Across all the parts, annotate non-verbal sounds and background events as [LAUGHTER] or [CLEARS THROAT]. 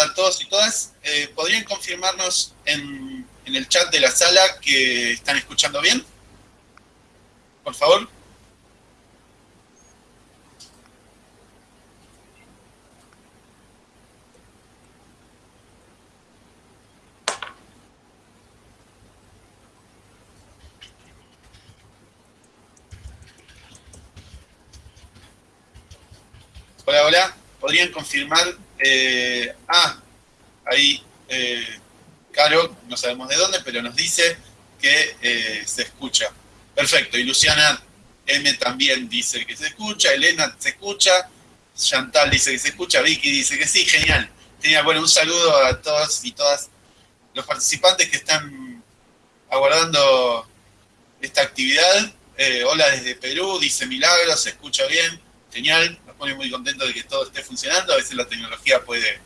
a todos y todas. Eh, ¿Podrían confirmarnos en, en el chat de la sala que están escuchando bien? Por favor. Hola, hola. ¿Podrían confirmar? Eh, ah, ahí, eh, Caro, no sabemos de dónde, pero nos dice que eh, se escucha. Perfecto. Y Luciana M también dice que se escucha. Elena se escucha. Chantal dice que se escucha. Vicky dice que sí. Genial. Genial. Bueno, un saludo a todos y todas los participantes que están aguardando esta actividad. hola desde Perú, dice Milagro, se escucha bien. Genial pone muy contento de que todo esté funcionando, a veces la tecnología puede,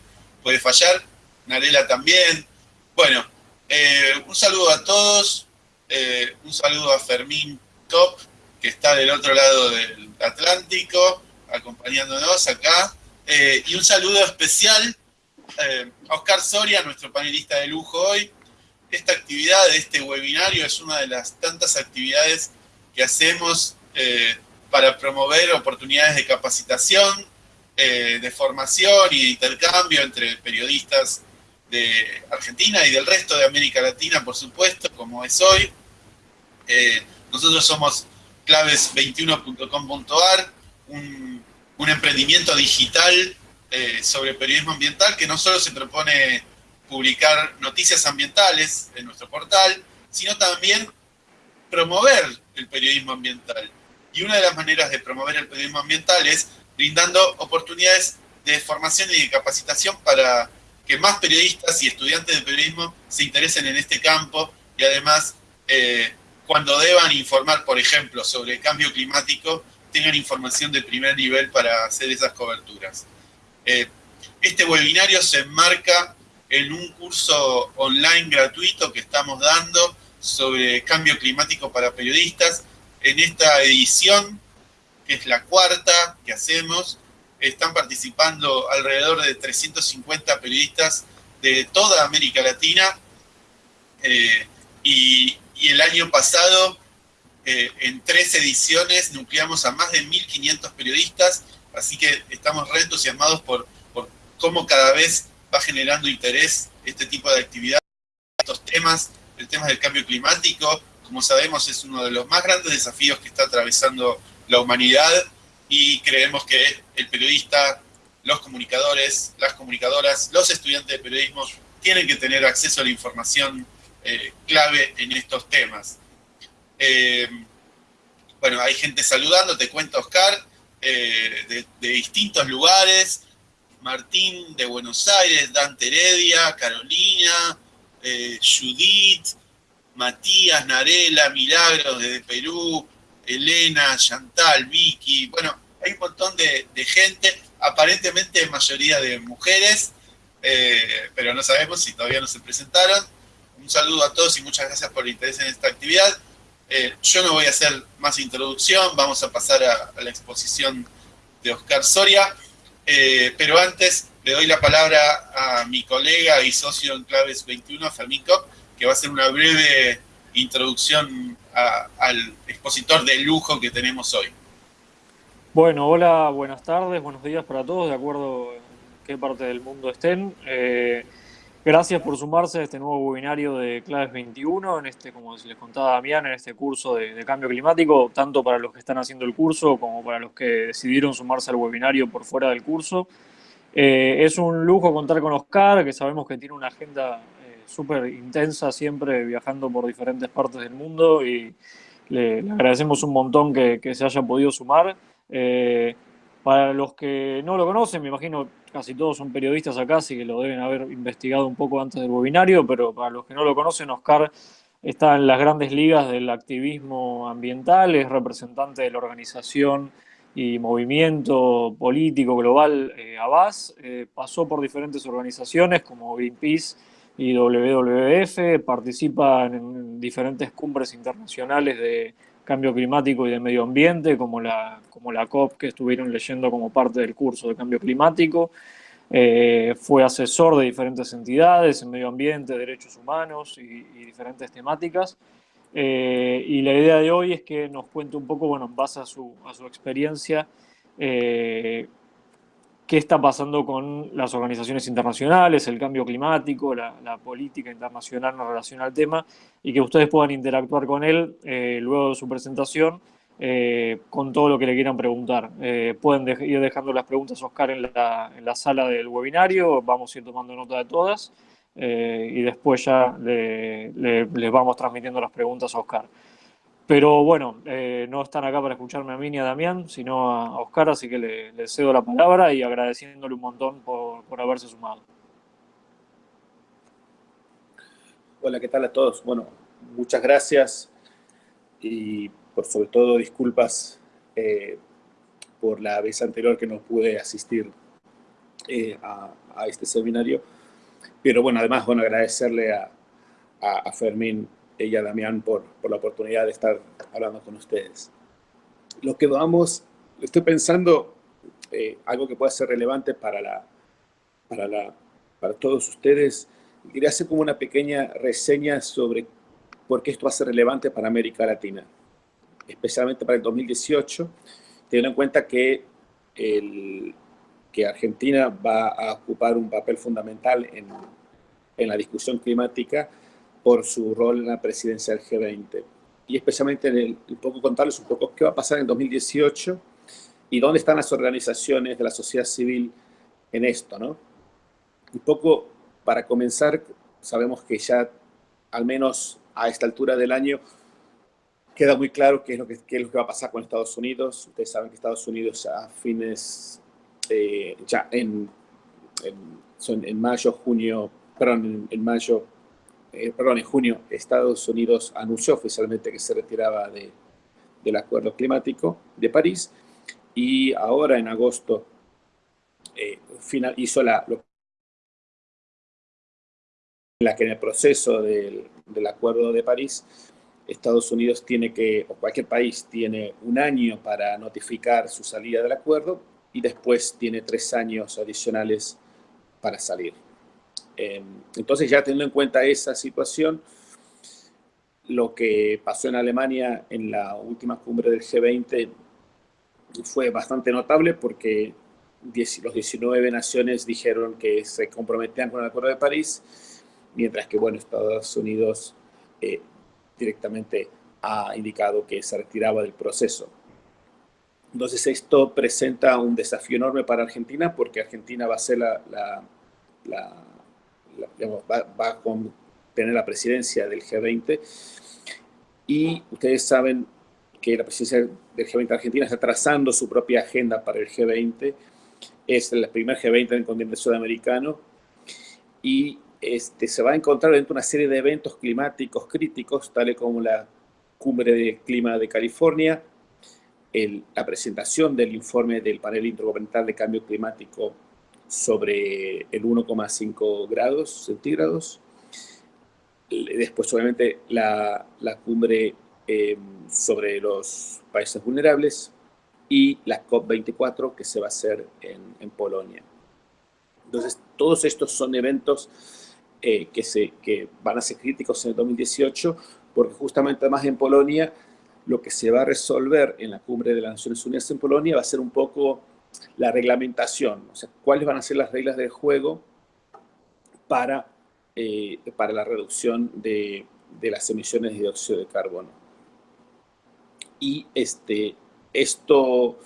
puede fallar, Narela también. Bueno, eh, un saludo a todos, eh, un saludo a Fermín Top, que está del otro lado del Atlántico, acompañándonos acá, eh, y un saludo especial a Oscar Soria, nuestro panelista de lujo hoy. Esta actividad, este webinario, es una de las tantas actividades que hacemos para promover oportunidades de capacitación, eh, de formación y de intercambio entre periodistas de Argentina y del resto de América Latina, por supuesto, como es hoy. Eh, nosotros somos claves21.com.ar, un, emprendimiento digital eh, sobre periodismo ambiental que no solo se propone publicar noticias ambientales en nuestro portal, sino también promover el periodismo ambiental. Y una de las maneras de promover el periodismo ambiental es brindando oportunidades de formación y de capacitación para que más periodistas y estudiantes de periodismo se interesen en este campo y además eh, cuando deban informar, por ejemplo, sobre el cambio climático, tengan información de primer nivel para hacer esas coberturas. Eh, este webinario se enmarca en un curso online gratuito que estamos dando sobre cambio climático para periodistas, en esta edición, que es la cuarta que hacemos, están participando alrededor de 350 periodistas de toda América Latina eh, y, el año pasado eh, en tres ediciones nucleamos a más de 1.500 periodistas, así que estamos re entusiasmados por, por cómo cada vez va generando interés este tipo de actividad, estos temas, el tema del cambio climático, como sabemos, es uno de los más grandes desafíos que está atravesando la humanidad y creemos que el periodista, los comunicadores, las comunicadoras, los estudiantes de periodismo tienen que tener acceso a la información eh, clave en estos temas. Eh, bueno, hay gente saludando, te cuento Oscar, eh, de, de, distintos lugares, Martín de Buenos Aires, Dante Heredia, Carolina, Judith, Matías, Narela, Milagros desde Perú, Elena, Chantal, Vicky, bueno, hay un montón de, gente, aparentemente mayoría de mujeres, eh, pero no sabemos si todavía no se presentaron. Un saludo a todos y muchas gracias por el interés en esta actividad. Eh, yo no voy a hacer más introducción, vamos a pasar a, la exposición de Oscar Soria, eh, pero antes le doy la palabra a mi colega y socio en Claves 21, Fermín Kopp, va a ser una breve introducción al expositor de lujo que tenemos hoy. Bueno, hola, buenas tardes, buenos días para todos, de acuerdo en qué parte del mundo estén. Eh, gracias por sumarse a este nuevo webinario de Claves 21, en este, como les contaba Damián, en este curso de, cambio climático, tanto para los que están haciendo el curso como para los que decidieron sumarse al webinario por fuera del curso. Eh, es un lujo contar con Oscar, que sabemos que tiene una agenda súper intensa, siempre viajando por diferentes partes del mundo y le, agradecemos un montón que, se haya podido sumar. Eh, para los que no lo conocen, me imagino casi todos son periodistas acá, así que lo deben haber investigado un poco antes del webinario, pero para los que no lo conocen, Oscar está en las grandes ligas del activismo ambiental, es representante de la organización y movimiento político global eh, eh, pasó por diferentes organizaciones como Greenpeace, y WWF, participa en diferentes cumbres internacionales de cambio climático y de medio ambiente, como la, como la COP que estuvieron leyendo como parte del curso de cambio climático. Eh, fue asesor de diferentes entidades en medio ambiente, derechos humanos y, diferentes temáticas. Eh, y la idea de hoy es que nos cuente un poco, bueno, en base a su, a su experiencia, eh, qué está pasando con las organizaciones internacionales, el cambio climático, la, política internacional en relación al tema, y que ustedes puedan interactuar con él luego de su presentación eh, con todo lo que le quieran preguntar. Eh, pueden ir dejando las preguntas, Oscar, en la, en la, sala del webinario, vamos a ir tomando nota de todas eh, y después ya les vamos transmitiendo las preguntas a Oscar. Pero bueno, no están acá para escucharme a mí ni a Damián, sino a Oscar, así que le, cedo la palabra y agradeciéndole un montón por, por haberse sumado. Hola, ¿qué tal a todos? Bueno, muchas gracias y por sobre todo disculpas eh, por la vez anterior que no pude asistir eh, a, este seminario. Pero bueno, además, bueno, agradecerle a, a, Fermín y a Damián por, por, la oportunidad de estar hablando con ustedes. Lo que vamos, estoy pensando eh, algo que pueda ser relevante para, la, para, la, para todos ustedes. Quería hacer como una pequeña reseña sobre por qué esto va a ser relevante para América Latina especialmente para el 2018, teniendo en cuenta que, el, que Argentina va a ocupar un papel fundamental en, en la discusión climática por su rol en la presidencia del G20. Y especialmente en el, un poco contarles un poco qué va a pasar en 2018 y dónde están las organizaciones de la sociedad civil en esto, ¿no? Un poco para comenzar, sabemos que ya al menos a esta altura del año queda muy claro qué es, lo que, qué es lo que va a pasar con Estados Unidos. Ustedes saben que Estados Unidos a fines, eh, ya en, en, en, mayo, junio, perdón, en, mayo, eh, perdón, en junio, Estados Unidos anunció oficialmente que se retiraba de, del acuerdo climático de París y ahora en agosto eh, hizo la, la que en el proceso del, del acuerdo de París Estados Unidos tiene que, o cualquier país tiene un año para notificar su salida del acuerdo y después tiene tres años adicionales para salir. Em, entonces ya teniendo en cuenta esa situación, lo que pasó en Alemania en la última cumbre del G20 fue bastante notable porque los 19 naciones dijeron que se comprometían con el Acuerdo de París, mientras que, bueno, Estados Unidos eh, directamente ha indicado que se retiraba del proceso. Entonces esto presenta un desafío enorme para Argentina porque Argentina va a ser la, va, a tener la presidencia del G20 y ustedes saben que la presidencia del G20 Argentina está trazando su propia agenda para el G20. Es el primer G20 en el continente sudamericano y este, se va a encontrar dentro de una serie de eventos climáticos críticos, tales como la Cumbre de Clima de California, la presentación del informe del panel intergubernamental de cambio climático sobre el 1,5 grados centígrados, después obviamente la, la cumbre em, sobre los países vulnerables y la COP24 que se va a hacer en, en Polonia. Entonces, todos estos son eventos eh, que, se, que van a ser críticos en el 2018, porque justamente además en Polonia lo que se va a resolver en la cumbre de las Naciones Unidas en Polonia va a ser un poco la reglamentación, o sea, cuáles van a ser las reglas del juego para, eh, para la reducción de, las emisiones de dióxido de carbono. Y este, esto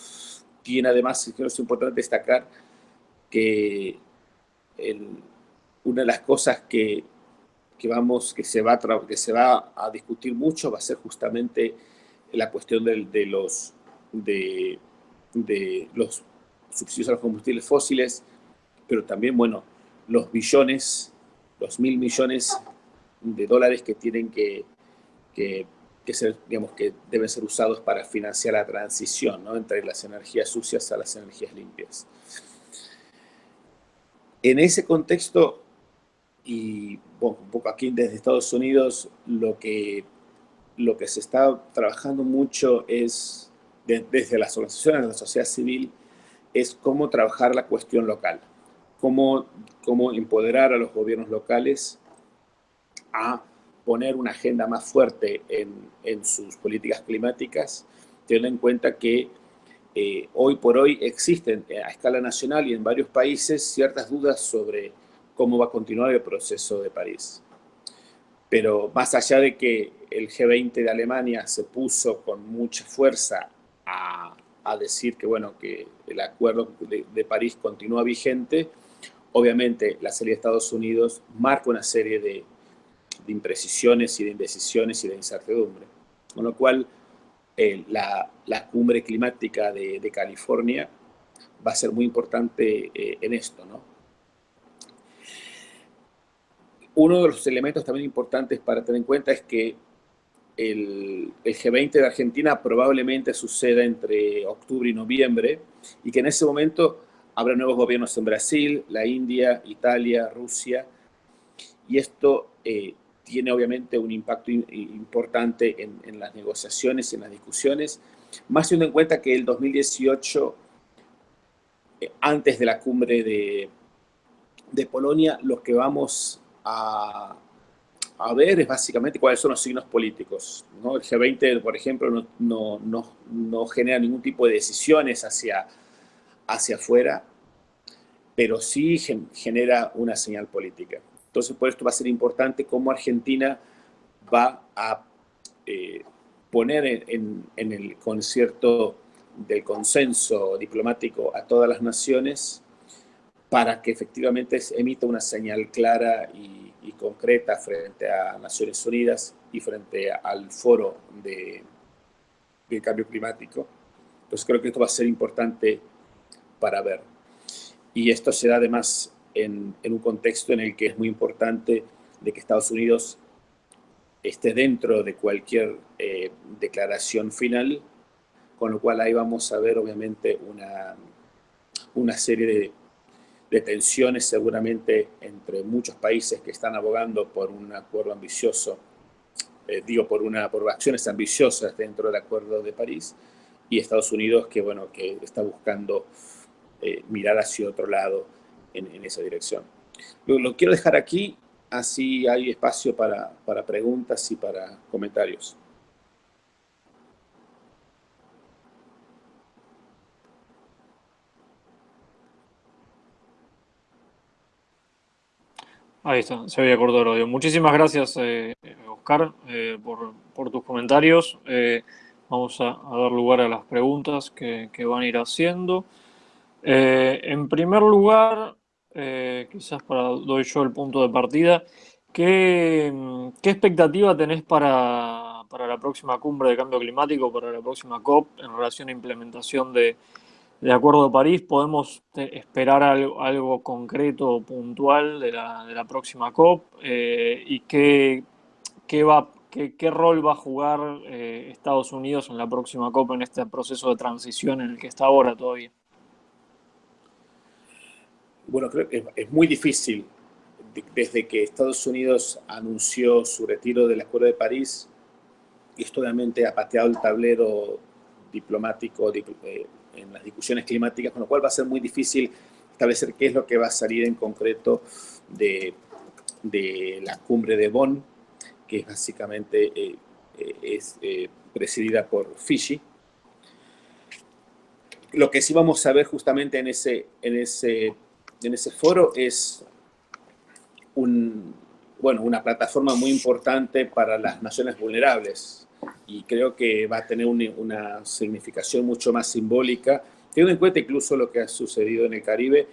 tiene además, creo que es importante destacar que una de las cosas que, que, vamos, que, se va a que se va a discutir mucho va a ser justamente la cuestión de, de los, de, de, los subsidios a los combustibles fósiles, pero también, bueno, los billones, los mil millones de dólares que tienen que, que, que, ser, digamos, que deben ser usados para financiar la transición ¿no? entre las energías sucias a las energías limpias. En ese contexto, y un poco aquí desde Estados Unidos lo que, lo que se está trabajando mucho es, desde las organizaciones de la sociedad civil, es cómo trabajar la cuestión local. cómo, cómo empoderar a los gobiernos locales a poner una agenda más fuerte en, en sus políticas climáticas, teniendo en cuenta que eh, hoy por hoy existen eh, a escala nacional y en varios países ciertas dudas sobre cómo va a continuar el proceso de París. Pero más allá de que el G20 de Alemania se puso con mucha fuerza a, a decir que, bueno, que el acuerdo de, París continúa vigente, obviamente la salida de Estados Unidos marca una serie de, imprecisiones y de indecisiones y de incertidumbre. Con lo cual, eh, la, la, cumbre climática de, de, California va a ser muy importante eh, en esto, ¿no? Uno de los elementos también importantes para tener en cuenta es que el, el, G20 de Argentina probablemente suceda entre octubre y noviembre y que en ese momento habrá nuevos gobiernos en Brasil, la India, Italia, Rusia, y esto eh, tiene obviamente un impacto importante en, en, las negociaciones y en las discusiones, más teniendo en cuenta que el 2018, eh, antes de la cumbre de, de Polonia, lo que vamos a, a, ver es básicamente cuáles son los signos políticos. ¿no? El G20, por ejemplo, no, no, no, no, genera ningún tipo de decisiones hacia, hacia afuera, pero sí genera una señal política. Entonces, por esto va a ser importante cómo Argentina va a eh, poner en, en, en, el concierto del consenso diplomático a todas las naciones para que efectivamente emita una señal clara y, y concreta frente a Naciones Unidas y frente al foro de, cambio climático. Entonces creo que esto va a ser importante para ver. Y esto se da además en, en, un contexto en el que es muy importante de que Estados Unidos esté dentro de cualquier eh, declaración final, con lo cual ahí vamos a ver obviamente una, una serie de, de tensiones seguramente entre muchos países que están abogando por un acuerdo ambicioso, eh, digo, por, una, por acciones ambiciosas dentro del Acuerdo de París, y Estados Unidos que, bueno, que está buscando eh, mirar hacia otro lado en, esa dirección. Lo, lo, quiero dejar aquí, así hay espacio para, para preguntas y para comentarios. Ahí está, se había cortado el audio. Muchísimas gracias, eh, Oscar, eh, por, tus comentarios. Eh, vamos a, dar lugar a las preguntas que, van a ir haciendo. Eh, en primer lugar, quizás para doy yo el punto de partida, ¿qué, qué expectativa tenés para, para, la próxima cumbre de cambio climático, para la próxima COP, en relación a implementación de, de Acuerdo de París? ¿Podemos esperar algo, algo concreto, puntual de la, próxima COP? Eh, ¿Y qué, qué, rol va a jugar eh, Estados Unidos en la próxima COP en este proceso de transición en el que está ahora todavía? Bueno, creo que es muy difícil. Desde que Estados Unidos anunció su retiro del Acuerdo de París, esto obviamente ha pateado el tablero diplomático eh, en las discusiones climáticas, con lo cual va a ser muy difícil establecer qué es lo que va a salir en concreto de, de la cumbre de Bonn, que básicamente eh, eh, es eh, presidida por Fiji. Lo que sí vamos a ver justamente en ese, en ese en ese foro es un, bueno, una plataforma muy importante para las naciones vulnerables y creo que va a tener un, una significación mucho más simbólica, teniendo en cuenta incluso lo que ha sucedido en el Caribe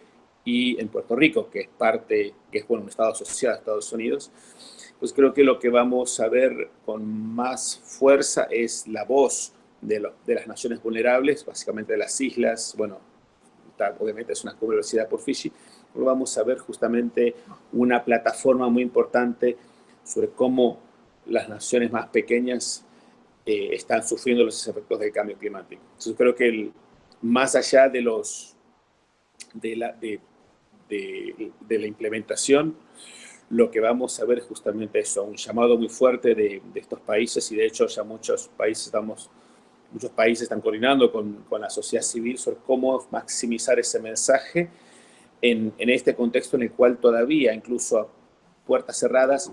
y en Puerto Rico, que es parte, que es bueno, un estado asociado a Estados Unidos, pues creo que lo que vamos a ver con más fuerza es la voz de, lo, de las naciones vulnerables, básicamente de las islas, bueno, obviamente es una universidad por Fiji, pero vamos a ver justamente una plataforma muy importante sobre cómo las naciones más pequeñas eh, están sufriendo los efectos del cambio climático. Entonces creo que más allá de, los, de, la, de, de, de, la implementación, lo que vamos a ver es justamente eso, un llamado muy fuerte de, estos países y de hecho ya muchos países estamos muchos países están coordinando con, con, la sociedad civil sobre cómo maximizar ese mensaje en, en este contexto en el cual todavía, incluso a puertas cerradas,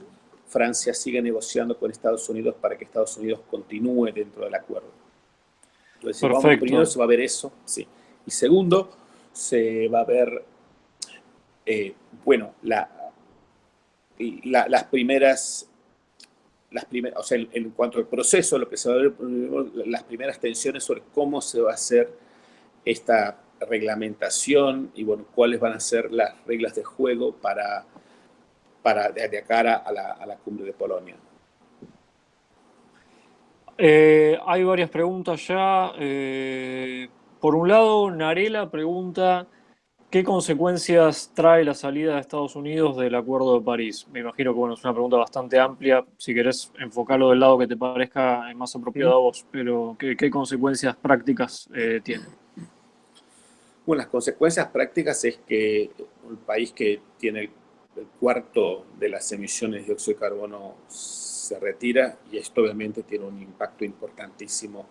Francia sigue negociando con Estados Unidos para que Estados Unidos continúe dentro del acuerdo. Entonces, primero se va a ver eso, sí. Y segundo, se va a ver, eh, bueno, la, las primeras, las primeras, o sea, en, cuanto al proceso, lo que se va a ver, las primeras tensiones sobre cómo se va a hacer esta reglamentación y, bueno, cuáles van a ser las reglas de juego para para de, cara a la, a la, cumbre de Polonia. Eh, hay varias preguntas ya. Eh, por un lado, Narela pregunta qué consecuencias trae la salida de Estados Unidos del Acuerdo de París. Me imagino que bueno, es una pregunta bastante amplia. Si querés enfocarlo del lado que te parezca más apropiado a vos, pero ¿qué, consecuencias prácticas eh, tiene? Bueno, las consecuencias prácticas es que un país que tiene el cuarto de las emisiones de dióxido de carbono se retira y esto obviamente tiene un impacto importantísimo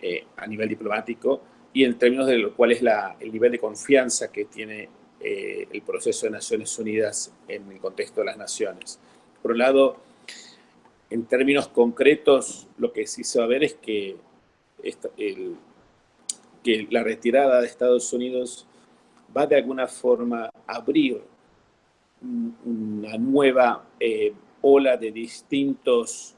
eh, a nivel diplomático y en términos de lo cual es la, el nivel de confianza que tiene eh, el proceso de Naciones Unidas en el contexto de las naciones. Por un lado, en términos concretos, lo que sí se va a ver es que, el, que la retirada de Estados Unidos va de alguna forma a abrir una nueva eh, ola de distintos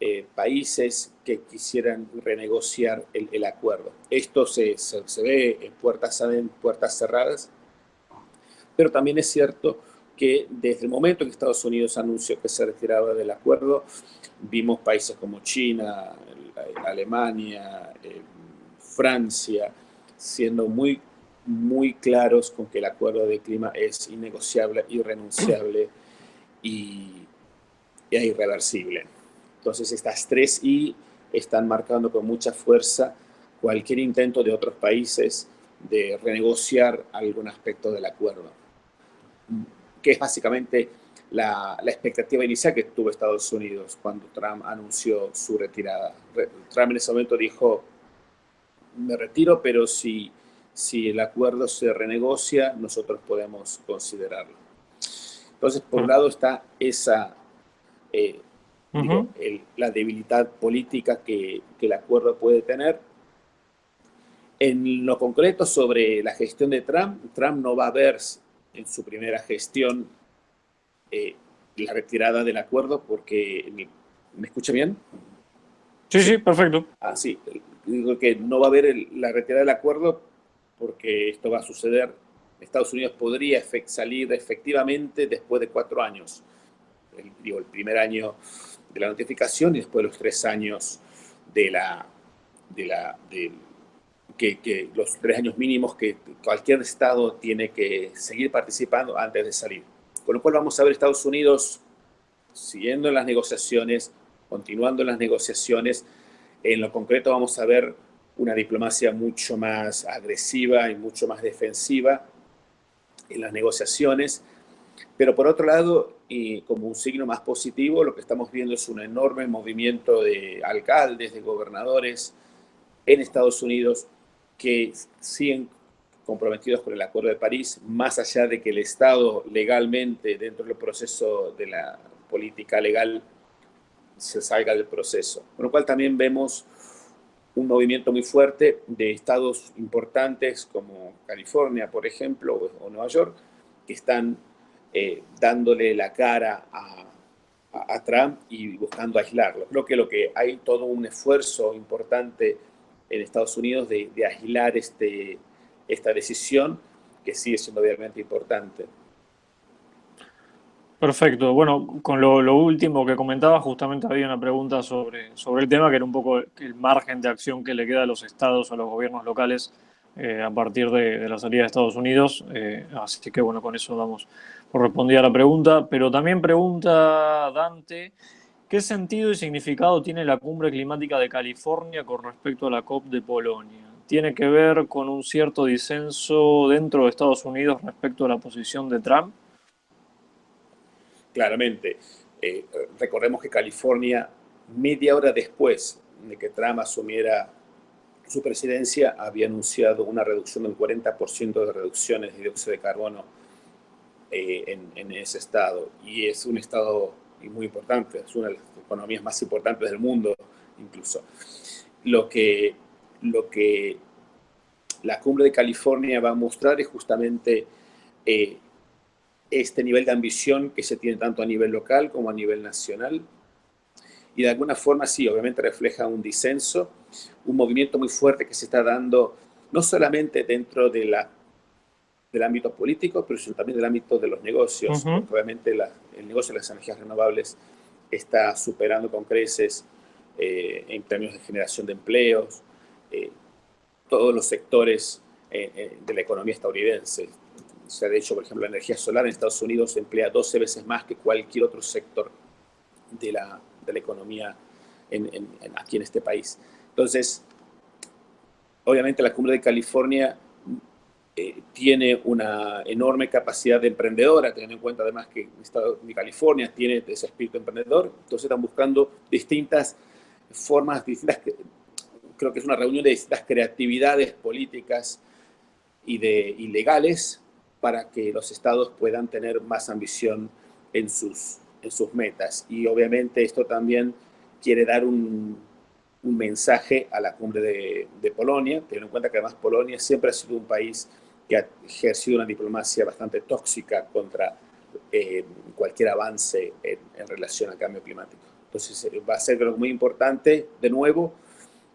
eh, países que quisieran renegociar el, acuerdo. Esto se, se, ve en puertas, en puertas cerradas, pero también es cierto que desde el momento que Estados Unidos anunció que se retiraba del acuerdo, vimos países como China, Alemania, eh, Francia, siendo muy muy claros con que el acuerdo de clima es innegociable, irrenunciable y, y irreversible. Entonces estas tres I están marcando con mucha fuerza cualquier intento de otros países de renegociar algún aspecto del acuerdo, que es básicamente la, la, expectativa inicial que tuvo Estados Unidos cuando Trump anunció su retirada. Trump en ese momento dijo, me retiro, pero si si el acuerdo se renegocia, nosotros podemos considerarlo. Entonces, por un lado está esa, eh, la debilidad política que, el acuerdo puede tener. En lo concreto sobre la gestión de Trump, Trump no va a ver en su primera gestión eh, la retirada del acuerdo porque... ¿Me, escucha bien? Sí, sí, perfecto. Ah, sí. Digo que no va a haber la retirada del acuerdo porque esto va a suceder. Estados Unidos podría salir efectivamente después de cuatro años. El, digo, el primer año de la notificación y después los tres años de la... De la que, los tres años mínimos que cualquier Estado tiene que seguir participando antes de salir. Con lo cual vamos a ver Estados Unidos siguiendo las negociaciones, continuando las negociaciones. En lo concreto vamos a ver una diplomacia mucho más agresiva y mucho más defensiva en las negociaciones. Pero por otro lado, y como un signo más positivo, lo que estamos viendo es un enorme movimiento de alcaldes, de gobernadores en Estados Unidos que siguen comprometidos con el Acuerdo de París, más allá de que el Estado legalmente, dentro del proceso de la política legal, se salga del proceso. Con lo cual también vemos un movimiento muy fuerte de estados importantes como California, por ejemplo, o Nueva York, que están eh, dándole la cara a, Trump y buscando aislarlo. Creo que lo que hay todo un esfuerzo importante en Estados Unidos de, de aislar este, esta decisión, que sigue siendo obviamente importante. Perfecto. Bueno, con lo, último que comentaba, justamente había una pregunta sobre, sobre el tema, que era un poco el margen de acción que le queda a los estados, a los gobiernos locales, eh, a partir de, la salida de Estados Unidos. Eh, así que bueno, con eso damos por respondida la pregunta. Pero también pregunta Dante, ¿qué sentido y significado tiene la cumbre climática de California con respecto a la COP de Polonia? ¿Tiene que ver con un cierto disenso dentro de Estados Unidos respecto a la posición de Trump? Claramente. Eh, recordemos que California, media hora después de que Trump asumiera su presidencia había anunciado una reducción del 40% de reducciones de dióxido de carbono eh, en, ese estado. Y es un estado muy importante, es una de las economías más importantes del mundo incluso. Lo que, lo que la cumbre de California va a mostrar es justamente eh, este nivel de ambición que se tiene tanto a nivel local como a nivel nacional. Y de alguna forma sí, obviamente refleja un disenso, un movimiento muy fuerte que se está dando no solamente dentro de la, del ámbito político, pero también del ámbito de los negocios. Obviamente el negocio de las energías renovables está superando con creces eh, en términos de generación de empleos, eh, todos los sectores eh, de la economía estadounidense. Se ha dicho, por ejemplo, la energía solar en Estados Unidos emplea 12 veces más que cualquier otro sector de la, de la economía en, aquí en este país. Entonces, obviamente la cumbre de California tiene una enorme capacidad de emprendedora, teniendo en cuenta además que el estado de California tiene ese espíritu emprendedor, entonces están buscando distintas formas, distintas, creo que es una reunión de distintas creatividades políticas y, de, legales para que los estados puedan tener más ambición en sus, en sus metas. Y obviamente esto también quiere dar un, un mensaje a la cumbre de, de, Polonia, teniendo en cuenta que además Polonia siempre ha sido un país que ha ejercido una diplomacia bastante tóxica contra eh, cualquier avance en, en relación al cambio climático. Entonces eh, va a ser muy importante. De nuevo,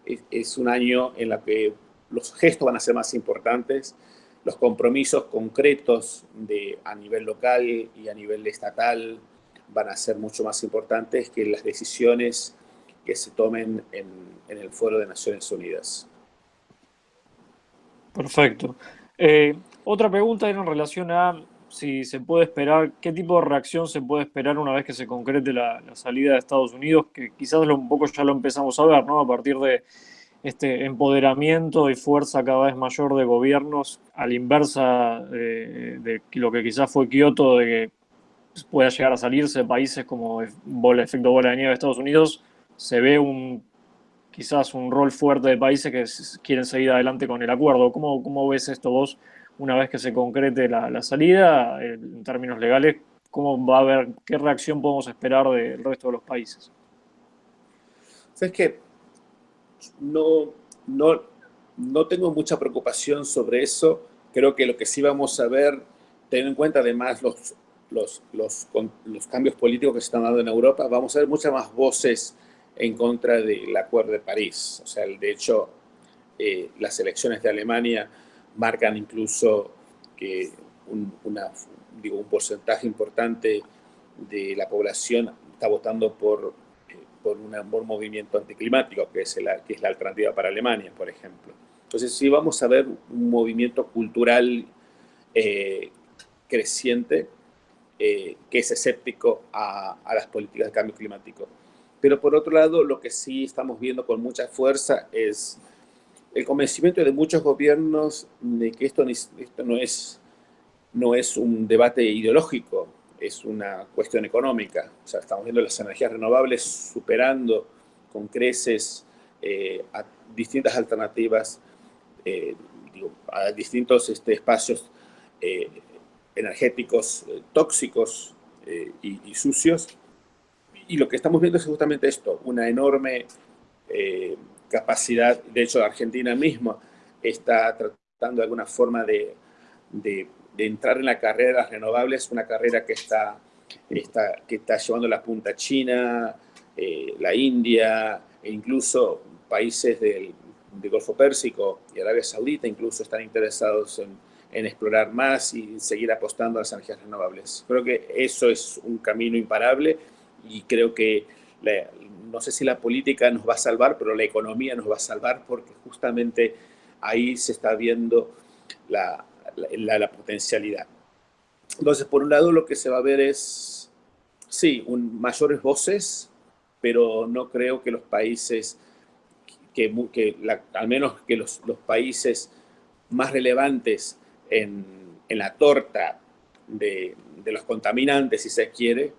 es, un año en el que los gestos van a ser más importantes, los compromisos concretos de, a nivel local y a nivel estatal van a ser mucho más importantes que las decisiones que se tomen en, en el Foro de Naciones Unidas. Perfecto. Eh, otra pregunta era en relación a si se puede esperar, qué tipo de reacción se puede esperar una vez que se concrete la, salida de Estados Unidos, que quizás lo, un poco ya lo empezamos a ver, ¿no? A partir de este empoderamiento y fuerza cada vez mayor de gobiernos, a la inversa de, lo que quizás fue Kioto, de que pueda llegar a salirse países como el efecto bola de nieve de Estados Unidos, se ve un quizás un rol fuerte de países que quieren seguir adelante con el acuerdo. ¿Cómo, cómo ves esto vos una vez que se concrete la, salida, en términos legales, cómo va a haber, qué reacción podemos esperar del resto de los países. Es que no, no, no tengo mucha preocupación sobre eso. Creo que lo que sí vamos a ver, teniendo en cuenta además los, los, los, los cambios políticos que se están dando en Europa, vamos a ver muchas más voces en contra del Acuerdo de París. O sea, de hecho, eh, las elecciones de Alemania marcan incluso que un, digo, un porcentaje importante de la población está votando por, eh, por un, movimiento anticlimático, que es, la, que es la alternativa para Alemania, por ejemplo. Entonces, sí vamos a ver un movimiento cultural eh, creciente eh, que es escéptico a, a, las políticas de cambio climático. Pero por otro lado, lo que sí estamos viendo con mucha fuerza es el convencimiento de muchos gobiernos de que esto, esto no, es, no es un debate ideológico, es una cuestión económica. O sea, estamos viendo las energías renovables superando con creces eh, distintas alternativas, eh, a distintos este, espacios eh, energéticos tóxicos y, sucios. Y lo que estamos viendo es justamente esto, una enorme capacidad, de hecho Argentina misma está tratando de alguna forma de, entrar en la carrera de las renovables, una carrera que está, está, que está llevando la punta China, eh, la India, e incluso países del, del, Golfo Pérsico y Arabia Saudita incluso están interesados en, en explorar más y seguir apostando a las energías renovables. Creo que eso es un camino imparable y creo que no sé si la política nos va a salvar, pero la economía nos va a salvar porque justamente ahí se está viendo la, la, potencialidad. Entonces, por un lado, lo que se va a ver es, sí, un, mayores voces, pero no creo que los países, que, al menos que los, países más relevantes en, en la torta de, de, los contaminantes, si se quiere,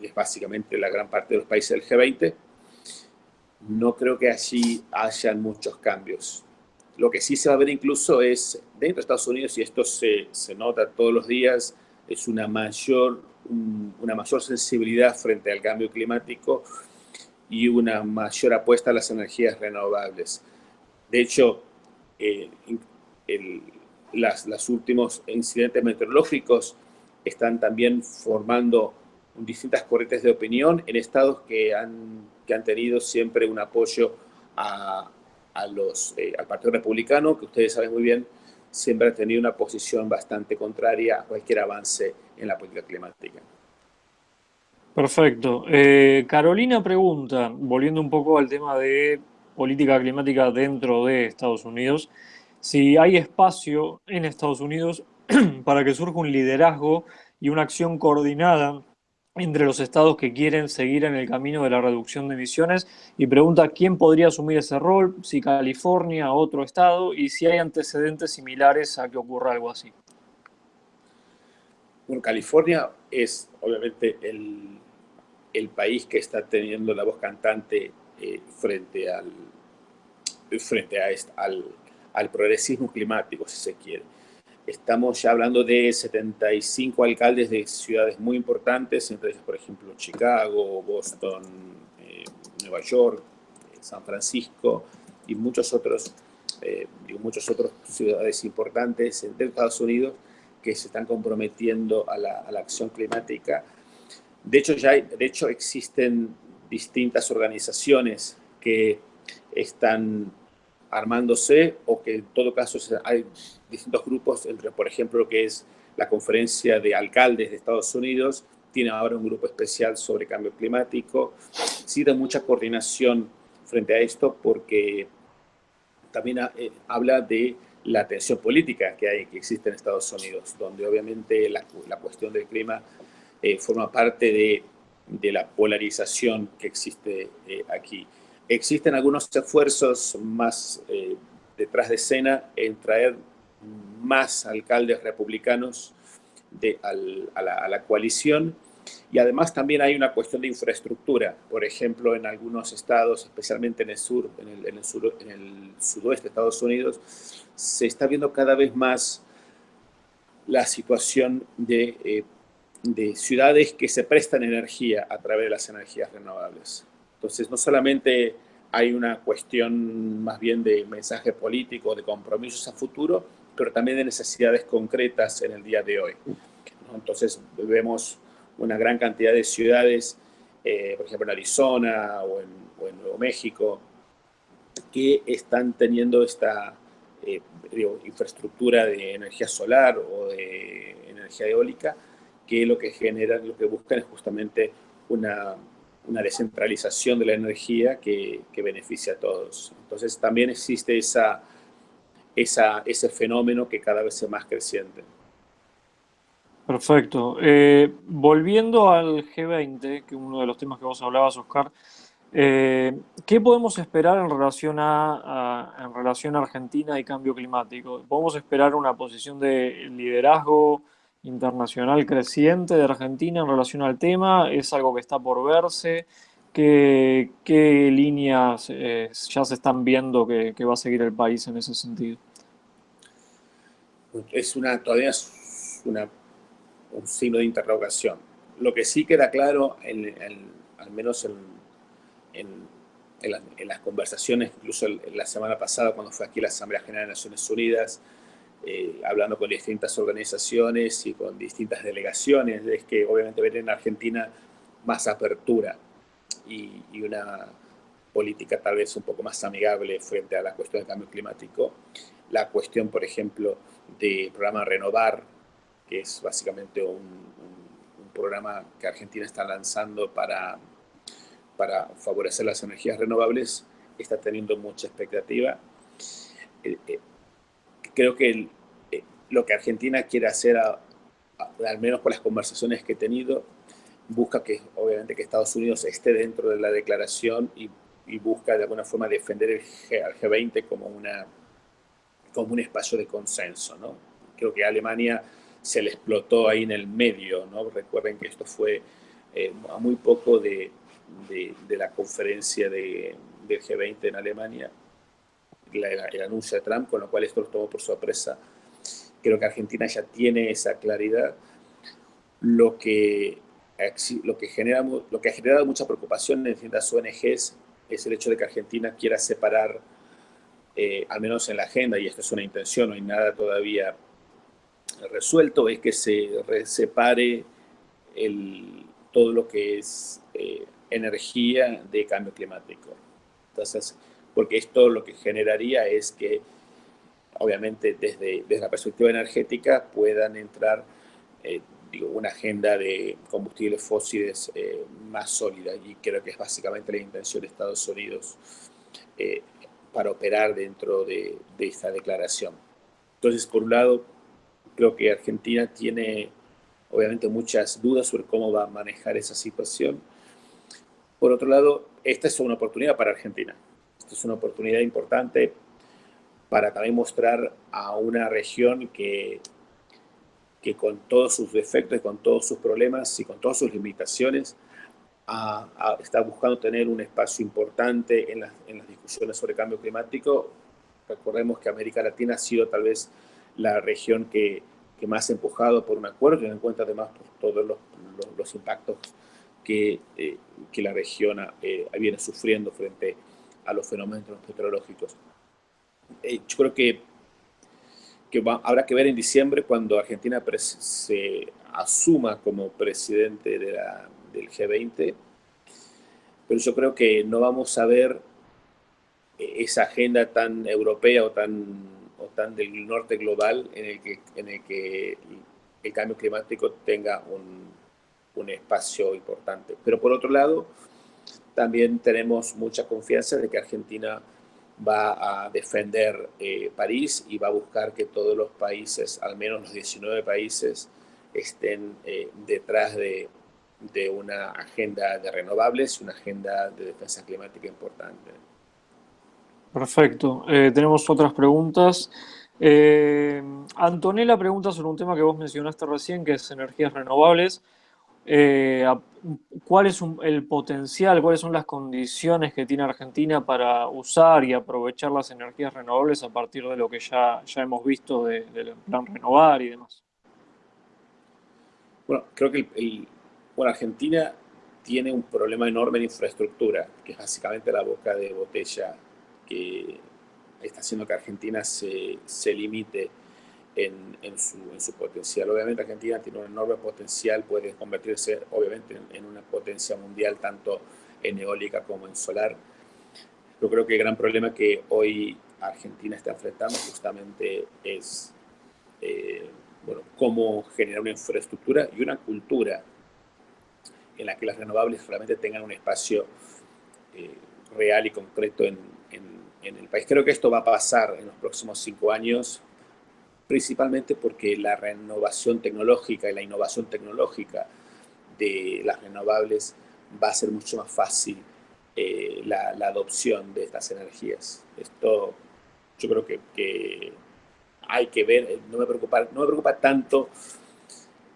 que es básicamente la gran parte de los países del G20, no creo que allí hayan muchos cambios. Lo que sí se va a ver incluso es, dentro de Estados Unidos, y esto se, se nota todos los días, es una mayor, una mayor sensibilidad frente al cambio climático y una mayor apuesta a las energías renovables. De hecho, eh, el, las, los últimos incidentes meteorológicos están también formando distintas corrientes de opinión en estados que han, que han tenido siempre un apoyo a, a los, eh, al Partido Republicano, que ustedes saben muy bien, siempre ha tenido una posición bastante contraria a cualquier avance en la política climática. Perfecto. Eh, Carolina pregunta, volviendo un poco al tema de política climática dentro de Estados Unidos, si hay espacio en Estados Unidos [CLEARS THROAT] para que surja un liderazgo y una acción coordinada entre los estados que quieren seguir en el camino de la reducción de emisiones y pregunta quién podría asumir ese rol, si California, otro estado, y si hay antecedentes similares a que ocurra algo así. Bueno, California es obviamente el, el país que está teniendo la voz cantante eh, frente, al, frente a al, al progresismo climático, si se quiere. Estamos ya hablando de 75 alcaldes de ciudades muy importantes, entre ellas, por ejemplo, Chicago, Boston, eh, Nueva York, eh, San Francisco y muchos otros, eh, muchos otros ciudades importantes de Estados Unidos que se están comprometiendo a la, a la acción climática. De hecho, ya de hecho, existen distintas organizaciones que están armándose o que en todo caso hay distintos grupos, entre por ejemplo lo que es la conferencia de alcaldes de Estados Unidos, tiene ahora un grupo especial sobre cambio climático, sí da mucha coordinación frente a esto porque también eh, habla de la tensión política que hay, que existe en Estados Unidos, donde obviamente la, la cuestión del clima eh, forma parte de, de, la polarización que existe eh, aquí. Existen algunos esfuerzos más eh, detrás de escena en traer más alcaldes republicanos de, a, la, coalición y además también hay una cuestión de infraestructura. Por ejemplo, en algunos estados, especialmente en el sur, en el, en sur, en sudoeste de Estados Unidos, se está viendo cada vez más la situación de, eh, de ciudades que se prestan energía a través de las energías renovables. Entonces, no solamente hay una cuestión más bien de mensaje político, de compromisos a futuro, pero también de necesidades concretas en el día de hoy. Entonces, vemos una gran cantidad de ciudades, eh, por ejemplo en Arizona o en, Nuevo México, que están teniendo esta eh, infraestructura de energía solar o de energía eólica, que lo que generan, lo que buscan es justamente una una descentralización de la energía que, que, beneficia a todos. Entonces también existe esa, esa, ese fenómeno que cada vez es más creciente. Perfecto. Eh, volviendo al G20, que uno de los temas que vos hablabas, Oscar, eh, ¿qué podemos esperar en relación a, en relación Argentina y cambio climático? ¿Podemos esperar una posición de liderazgo internacional creciente de Argentina en relación al tema? ¿Es algo que está por verse? ¿Qué, líneas eh, ya se están viendo que, va a seguir el país en ese sentido? Es una, todavía una, un signo de interrogación. Lo que sí queda claro, en, al menos en, las conversaciones, incluso la semana pasada cuando fue aquí la Asamblea General de Naciones Unidas, eh, hablando con distintas organizaciones y con distintas delegaciones, es que obviamente ven en Argentina más apertura y, y, una política tal vez un poco más amigable frente a la cuestión del cambio climático. La cuestión, por ejemplo, del programa Renovar, que es básicamente un, un, un programa que Argentina está lanzando para, para favorecer las energías renovables, está teniendo mucha expectativa. Eh, eh, creo que el, eh, lo que Argentina quiere hacer, a, a, al menos por las conversaciones que he tenido, busca que obviamente que Estados Unidos esté dentro de la declaración y, busca de alguna forma defender el G, al G20 como, una, como un espacio de consenso. ¿no? Creo que Alemania se le explotó ahí en el medio. ¿no? Recuerden que esto fue eh, a muy poco de, de, la conferencia de, del G20 en Alemania, el anuncio de Trump, con lo cual esto lo tomó por sorpresa. Creo que Argentina ya tiene esa claridad. Lo que, lo que, genera, lo que ha generado mucha preocupación en distintas ONGs es el hecho de que Argentina quiera separar, eh, al menos en la agenda, y esta es una intención, no hay nada todavía resuelto, es que se separe el, todo lo que es eh, energía de cambio climático. Entonces, porque esto lo que generaría es que, obviamente, desde, desde la perspectiva energética puedan entrar eh, digo, una agenda de combustibles fósiles eh, más sólida y creo que es básicamente la intención de Estados Unidos eh, para operar dentro de, de esta declaración. Entonces, por un lado, creo que Argentina tiene obviamente muchas dudas sobre cómo va a manejar esa situación. Por otro lado, esta es una oportunidad para Argentina es una oportunidad importante para también mostrar a una región que, que con todos sus defectos, con todos sus problemas y con todas sus limitaciones, está buscando tener un espacio importante en, en, las discusiones sobre cambio climático. Recordemos que América Latina ha sido tal vez la región que, que más ha empujado por un acuerdo, teniendo en cuenta además por todos los, los, impactos que, eh, que la región eh, viene sufriendo frente a a los fenómenos meteorológicos. Eh, yo creo que, que habrá que ver en diciembre cuando Argentina se asuma como presidente de la, del G20, pero yo creo que no vamos a ver esa agenda tan europea o tan, o tan del norte global en el que, en el, que el cambio climático tenga un, un espacio importante. Pero por otro lado, también tenemos mucha confianza de que Argentina va a defender eh, París y va a buscar que todos los países, al menos los 19 países, estén eh, detrás de, una agenda de renovables una agenda de defensa climática importante. Perfecto. Eh, tenemos otras preguntas. Antonella pregunta sobre un tema que vos mencionaste recién, que es energías renovables. Eh, ¿Cuál es el potencial, cuáles son las condiciones que tiene Argentina para usar y aprovechar las energías renovables a partir de lo que ya, ya hemos visto del plan renovar y demás? Bueno, creo que Argentina tiene un problema enorme de infraestructura, que es básicamente la boca de botella que está haciendo que Argentina se, se limite en, en, su, en, su, potencial. Obviamente Argentina tiene un enorme potencial, puede convertirse obviamente en, una potencia mundial tanto en eólica como en solar. Yo creo que el gran problema que hoy Argentina está enfrentando justamente es eh, bueno, cómo generar una infraestructura y una cultura en la que las renovables realmente tengan un espacio eh, real y concreto en, en el país. Creo que esto va a pasar en los próximos cinco años principalmente porque la renovación tecnológica y la innovación tecnológica de las renovables va a ser mucho más fácil eh, la, adopción de estas energías. Esto yo creo que, hay que ver, no me preocupa, no me preocupa tanto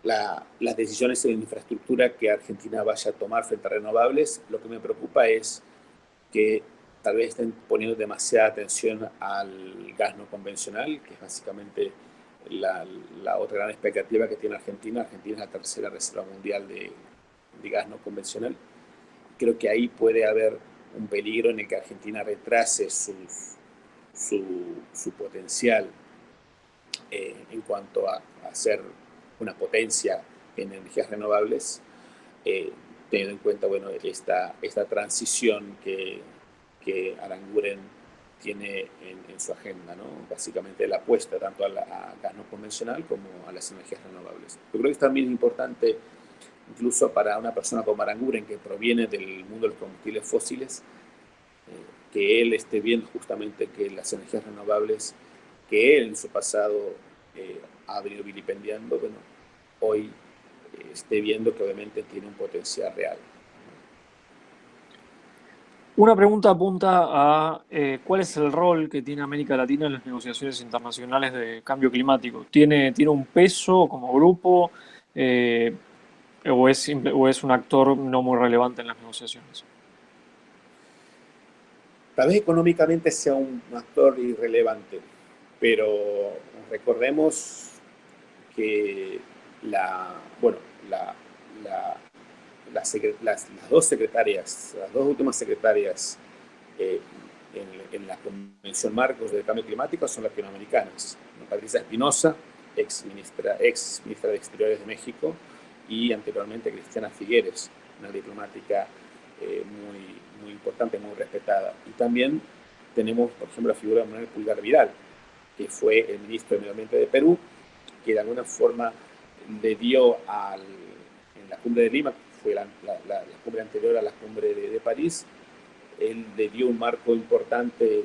las decisiones en infraestructura que Argentina vaya a tomar frente a renovables, lo que me preocupa es que tal vez estén poniendo demasiada atención al gas no convencional, que es básicamente la, otra gran expectativa que tiene Argentina. Argentina es la tercera reserva mundial de, gas no convencional. Creo que ahí puede haber un peligro en el que Argentina retrase su, su, potencial eh, en cuanto a, a, ser una potencia en energías renovables, eh, teniendo en cuenta bueno, esta, esta transición que, que Aranguren tiene en, su agenda, ¿no? básicamente la apuesta tanto a, la, gas no convencional como a las energías renovables. Yo creo que es también importante, incluso para una persona como Aranguren, que proviene del mundo de los combustibles fósiles, eh, que él esté viendo justamente que las energías renovables que él en su pasado eh, ha venido vilipendiando, bueno, hoy eh, esté viendo que obviamente tiene un potencial real. Una pregunta apunta a eh, cuál es el rol que tiene América Latina en las negociaciones internacionales de cambio climático. ¿Tiene, tiene un peso como grupo eh, o, es, o es un actor no muy relevante en las negociaciones? Tal vez económicamente sea un actor irrelevante, pero recordemos que la, bueno, la, las, dos secretarias, las dos últimas secretarias eh, en, la Convención Marcos del Cambio Climático son latinoamericanas. Patricia Espinosa, ex ministra, ex ministra de Exteriores de México, y anteriormente Cristiana Figueres, una diplomática eh, muy, muy importante, muy respetada. Y también tenemos, por ejemplo, la figura de Manuel Pulgar Vidal, que fue el ministro de Medio Ambiente de Perú, que de alguna forma le dio al, en la cumbre de Lima, fue la, cumbre anterior a la cumbre de, París, él le dio un marco importante eh,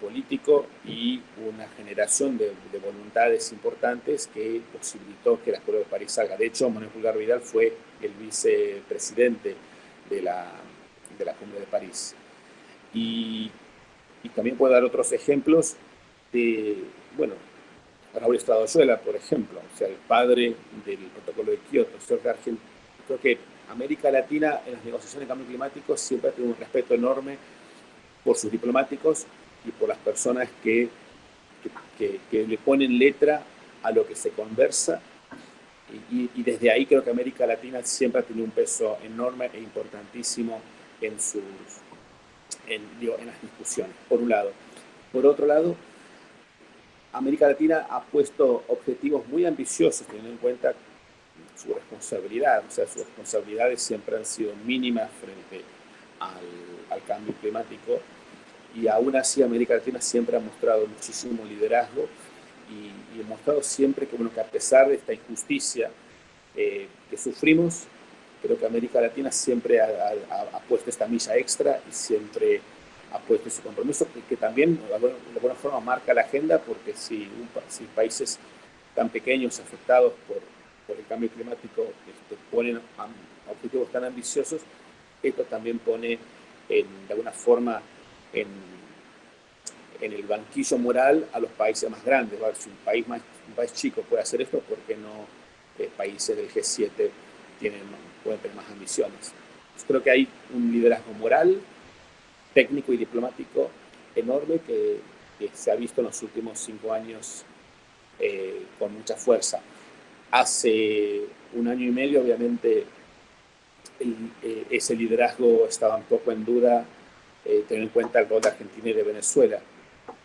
político y una generación de, voluntades importantes que posibilitó que la Cumbre de París salga. De hecho, Manuel Pulgar Vidal fue el vicepresidente de la, de la Cumbre de París. Y, y también puedo dar otros ejemplos de, bueno, Raúl Estradoyuela, por ejemplo, o sea, el padre del protocolo de Kioto. Creo que América Latina en las negociaciones de cambio climático siempre ha tenido un respeto enorme por sus diplomáticos y por las personas que, que, le ponen letra a lo que se conversa. Y, desde ahí creo que América Latina siempre ha tenido un peso enorme e importantísimo en, sus, en, en las discusiones, por un lado. Por otro lado, América Latina ha puesto objetivos muy ambiciosos teniendo en cuenta su responsabilidad, o sea, sus responsabilidades siempre han sido mínimas frente al, cambio climático y aún así América Latina siempre ha mostrado muchísimo liderazgo y, ha mostrado siempre que, bueno, que a pesar de esta injusticia eh, que sufrimos, creo que América Latina siempre ha, ha puesto esta milla extra y siempre ha puesto ese compromiso, que, que también de alguna, forma marca la agenda, porque si, si países tan pequeños afectados por, por el cambio climático este, ponen objetivos tan ambiciosos, esto también pone en, de alguna forma en, el banquillo moral a los países más grandes. Si un país, más, un país chico puede hacer esto, ¿por qué no eh, países del G7 tienen, pueden tener más ambiciones? creo que hay un liderazgo moral, técnico y diplomático enorme que, se ha visto en los últimos cinco años eh, con mucha fuerza. Hace un año y medio, obviamente, eh, ese liderazgo estaba un poco en duda, eh, teniendo en cuenta el rol de Argentina y de Venezuela.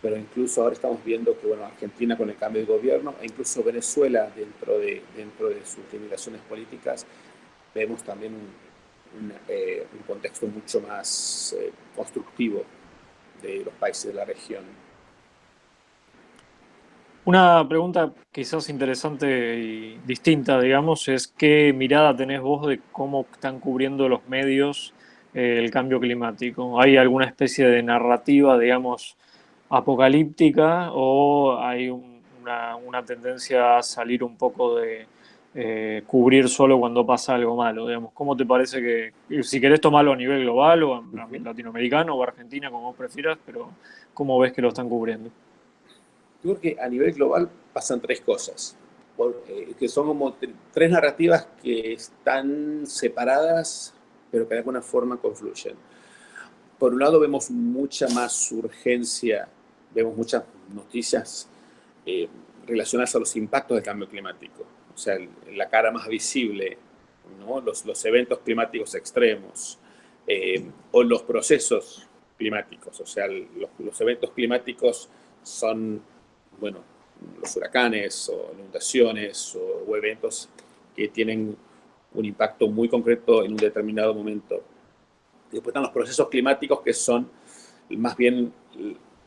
Pero incluso ahora estamos viendo que bueno, Argentina con el cambio de gobierno, e incluso Venezuela dentro de, dentro de sus limitaciones políticas, vemos también un, eh, un, contexto mucho más eh, constructivo de los países de la región. Una pregunta quizás interesante y distinta, digamos, es qué mirada tenés vos de cómo están cubriendo los medios eh, el cambio climático. ¿Hay alguna especie de narrativa, digamos, apocalíptica o hay una, una tendencia a salir un poco de, eh, cubrir solo cuando pasa algo malo, digamos. ¿Cómo te parece que, si querés tomarlo a nivel global o latinoamericano o Argentina, como vos prefieras, pero cómo ves que lo están cubriendo? Yo creo que a nivel global pasan tres cosas, eh, que son como tres narrativas que están separadas, pero que de alguna forma confluyen. Por un lado vemos mucha más urgencia, vemos muchas noticias eh, relacionadas a los impactos del cambio climático o sea, la cara más visible, ¿no? los, los eventos climáticos extremos eh, o los procesos climáticos, o sea, los, los, eventos climáticos son, bueno, los huracanes o inundaciones o, o, eventos que tienen un impacto muy concreto en un determinado momento. Después están los procesos climáticos que son más bien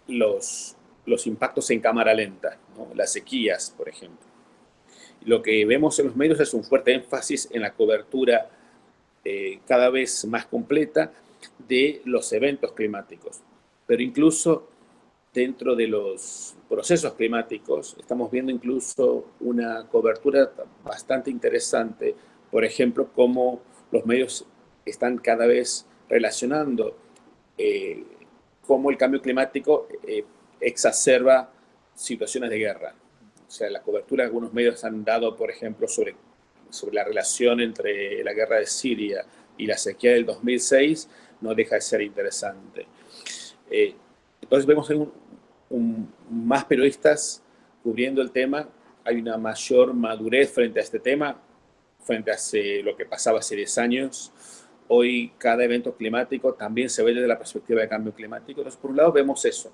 los, los impactos en cámara lenta, ¿no? las sequías, por ejemplo lo que vemos en los medios es un fuerte énfasis en la cobertura eh, cada vez más completa de los eventos climáticos. Pero incluso dentro de los procesos climáticos estamos viendo incluso una cobertura bastante interesante. Por ejemplo, cómo los medios están cada vez relacionando eh, cómo el cambio climático eh, exacerba situaciones de guerra. O sea, la cobertura que algunos medios han dado, por ejemplo, sobre, sobre la relación entre la guerra de Siria y la sequía del 2006, no deja de ser interesante. Eh, entonces vemos un, más periodistas cubriendo el tema, hay una mayor madurez frente a este tema, frente a lo que pasaba hace 10 años. Hoy cada evento climático también se ve desde la perspectiva de cambio climático. Entonces, por un lado vemos eso.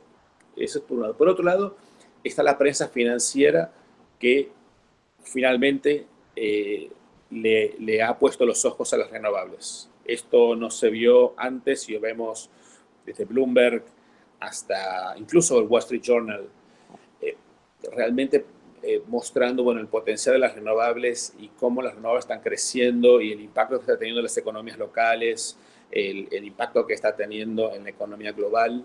Eso es por un lado. Por otro lado, está la prensa financiera que finalmente eh, le, le, ha puesto los ojos a las renovables. Esto no se vio antes y lo vemos desde Bloomberg hasta incluso el Wall Street Journal, realmente eh, mostrando bueno, el potencial de las renovables y cómo las renovables están creciendo y el impacto que está teniendo en las economías locales, el, el impacto que está teniendo en la economía global.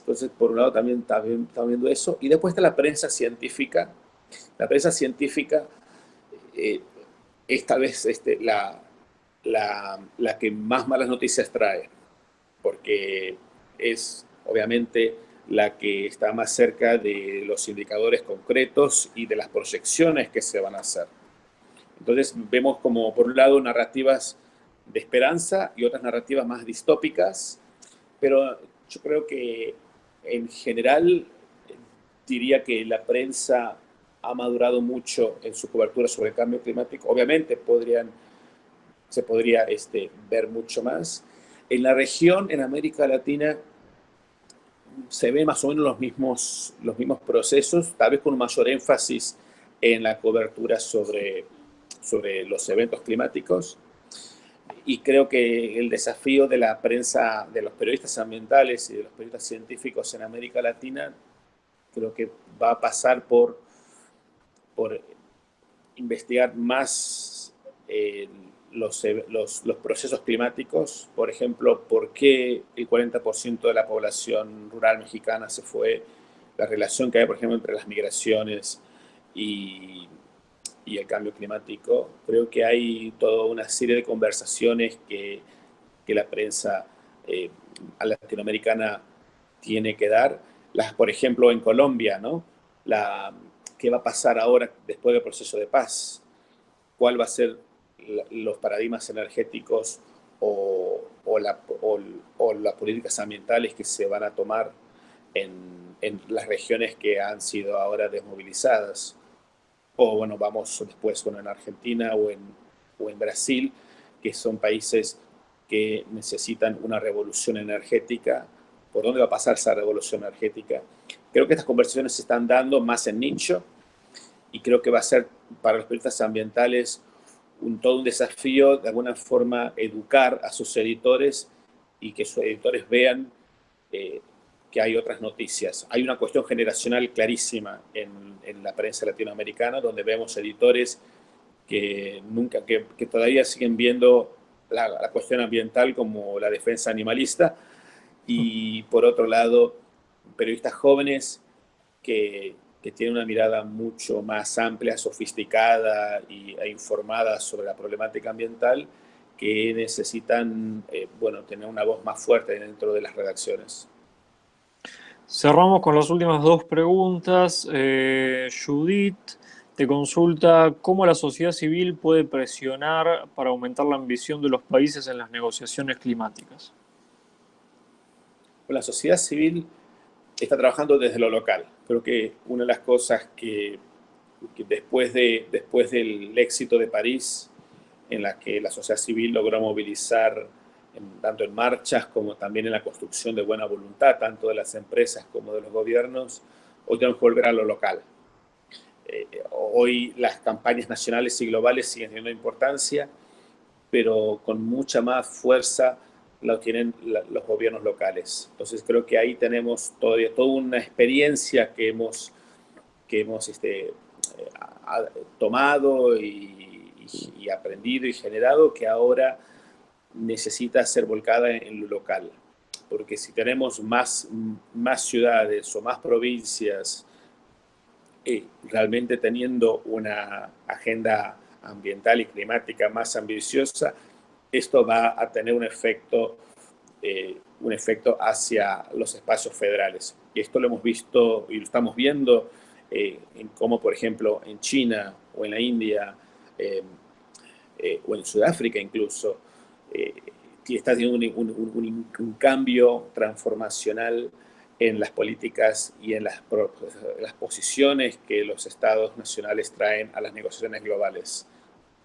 Entonces, por un lado también estamos viendo eso. Y después está la prensa científica. La prensa científica, eh, esta vez este, la, la, la que más malas noticias trae, porque es obviamente la que está más cerca de los indicadores concretos y de las proyecciones que se van a hacer. Entonces vemos como por un lado narrativas de esperanza y otras narrativas más distópicas, pero yo creo que en general diría que la prensa ha madurado mucho en su cobertura sobre el cambio climático. Obviamente podrían, se podría este, ver mucho más. En la región, en América Latina, se ven más o menos los mismos, los mismos procesos, tal vez con mayor énfasis en la cobertura sobre, sobre los eventos climáticos. Y creo que el desafío de la prensa, de los periodistas ambientales y de los periodistas científicos en América Latina, creo que va a pasar por, por investigar más eh, los, los, procesos climáticos, por ejemplo, por qué el 40% de la población rural mexicana se fue, la relación que hay, por ejemplo, entre las migraciones y, y el cambio climático. Creo que hay toda una serie de conversaciones que, que la prensa eh, latinoamericana tiene que dar. Las, por ejemplo, en Colombia, ¿no? La, ¿Qué va a pasar ahora después del proceso de paz? ¿Cuál va a ser los paradigmas energéticos o, las políticas ambientales que se van a tomar en, en, las regiones que han sido ahora desmovilizadas. O bueno, vamos después bueno, en Argentina o en, o en Brasil, que son países que necesitan una revolución energética. ¿Por dónde va a pasar esa revolución energética? Creo que estas conversaciones se están dando más en nicho y creo que va a ser para los periodistas ambientales un, todo un desafío, de alguna forma, educar a sus editores y que sus editores vean eh, que hay otras noticias. Hay una cuestión generacional clarísima en, en la prensa latinoamericana, donde vemos editores que, nunca, que, que todavía siguen viendo la, la, cuestión ambiental como la defensa animalista, y por otro lado, periodistas jóvenes que, que tiene una mirada mucho más amplia, sofisticada y, e informada sobre la problemática ambiental, que necesitan eh, bueno, tener una voz más fuerte dentro de las redacciones. Cerramos con las últimas dos preguntas. Eh, Judith te consulta cómo la sociedad civil puede presionar para aumentar la ambición de los países en las negociaciones climáticas. La sociedad civil está trabajando desde lo local. Creo que una de las cosas que, que después, de, después del éxito de París, en la que la sociedad civil logró movilizar en, tanto en marchas como también en la construcción de buena voluntad, tanto de las empresas como de los gobiernos, hoy tenemos que volver a lo local. Eh, hoy las campañas nacionales y globales siguen teniendo importancia, pero con mucha más fuerza lo tienen los gobiernos locales. Entonces creo que ahí tenemos todavía toda una experiencia que hemos, que hemos este, eh, tomado y, y, aprendido y generado que ahora necesita ser volcada en, lo local. Porque si tenemos más, más ciudades o más provincias eh, realmente teniendo una agenda ambiental y climática más ambiciosa, esto va a tener un efecto, eh, un efecto hacia los espacios federales. Y esto lo hemos visto y lo estamos viendo eh, en cómo, por ejemplo, en China o en la India eh, eh o en Sudáfrica incluso, está teniendo un, cambio transformacional en las políticas y en las, las posiciones que los estados nacionales traen a las negociaciones globales.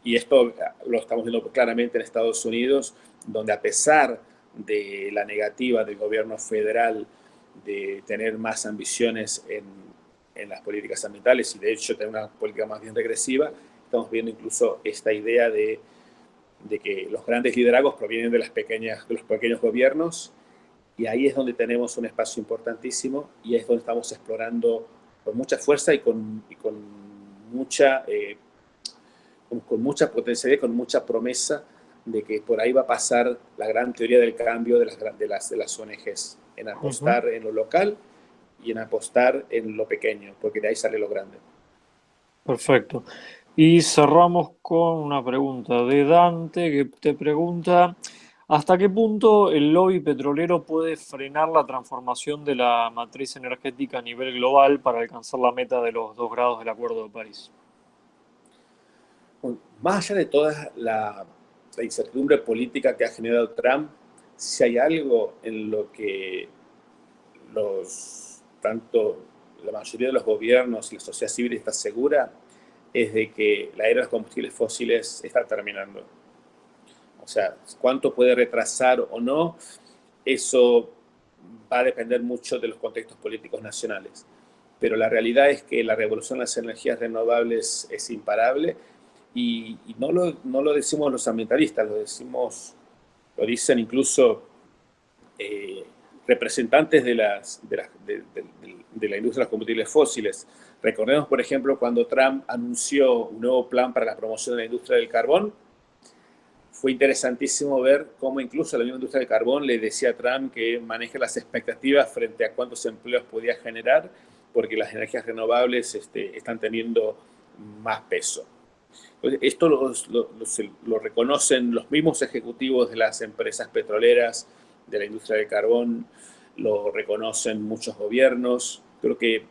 Y esto lo estamos viendo claramente en Estados Unidos, donde a pesar de la negativa del gobierno federal de tener más ambiciones en, en, las políticas ambientales y de hecho tener una política más bien regresiva, estamos viendo incluso esta idea de, de que los grandes liderazgos provienen de, las pequeñas, de los pequeños gobiernos y ahí es donde tenemos un espacio importantísimo y es donde estamos explorando con mucha fuerza y con, y con mucha, eh, con, con, mucha potencialidad, con mucha promesa de que por ahí va a pasar la gran teoría del cambio de las, de las, de las ONGs, en apostar en lo local y en apostar en lo pequeño, porque de ahí sale lo grande. Perfecto. Y cerramos con una pregunta de Dante que te pregunta, ¿hasta qué punto el lobby petrolero puede frenar la transformación de la matriz energética a nivel global para alcanzar la meta de los dos grados del Acuerdo de París? Más allá de toda la la incertidumbre política que ha generado Trump, si hay algo en lo que los, tanto la mayoría de los gobiernos y la sociedad civil está segura, es de que la era de los combustibles fósiles está terminando. O sea, cuánto puede retrasar o no, eso va a depender mucho de los contextos políticos nacionales. Pero la realidad es que la revolución de las energías renovables es imparable y, no, lo, no, lo, decimos los ambientalistas, lo decimos, lo dicen incluso eh, representantes de, las, de, la, de, de, la industria de los combustibles fósiles. Recordemos, por ejemplo, cuando Trump anunció un nuevo plan para la promoción de la industria del carbón, fue interesantísimo ver cómo incluso la misma industria del carbón le decía a Trump que maneje las expectativas frente a cuántos empleos podía generar, porque las energías renovables este, están teniendo más peso. Esto lo, reconocen los mismos ejecutivos de las empresas petroleras, de la industria del carbón, lo reconocen muchos gobiernos. Creo que,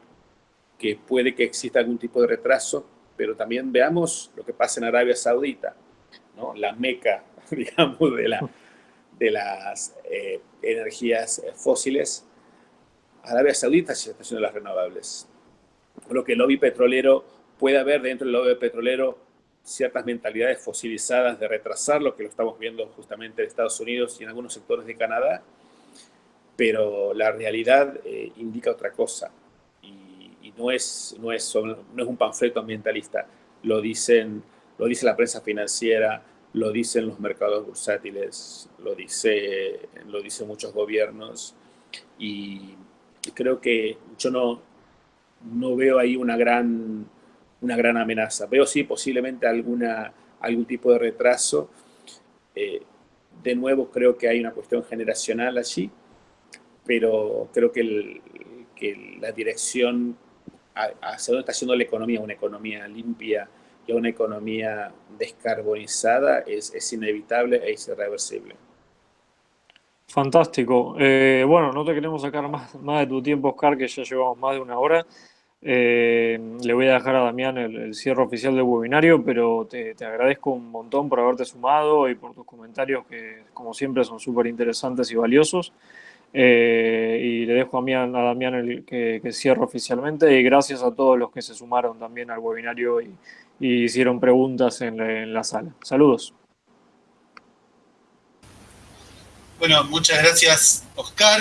que puede que exista algún tipo de retraso, pero también veamos lo que pasa en Arabia Saudita, ¿no? la meca, [LAUGHS] digamos, de, la, de las eh, energías fósiles. Arabia Saudita se está haciendo las renovables. Lo que el lobby petrolero puede haber dentro del lobby petrolero ciertas mentalidades fosilizadas de retrasar lo que lo estamos viendo justamente en Estados Unidos y en algunos sectores de Canadá, pero la realidad eh, indica otra cosa. Y, no, es, no, es, no es un panfleto ambientalista, lo, dicen, lo dice la prensa financiera, lo dicen los mercados bursátiles, lo dice, lo dicen muchos gobiernos. Y creo que yo no, no veo ahí una gran una gran amenaza. Veo sí posiblemente alguna, algún tipo de retraso. Eh, de nuevo creo que hay una cuestión generacional allí, pero creo que, que la dirección hacia dónde está haciendo la economía, una economía limpia y una economía descarbonizada es, es inevitable e irreversible. Fantástico. Eh, bueno, no te queremos sacar más, más de tu tiempo, Oscar, que ya llevamos más de una hora. Eh, le voy a dejar a Damián el, cierre oficial del webinario, pero te, agradezco un montón por haberte sumado y por tus comentarios que, como siempre, son súper interesantes y valiosos. Eh, y le dejo a, a Damián el que, cierre oficialmente y gracias a todos los que se sumaron también al webinario y, hicieron preguntas en la, sala. Saludos. Bueno, muchas gracias Oscar,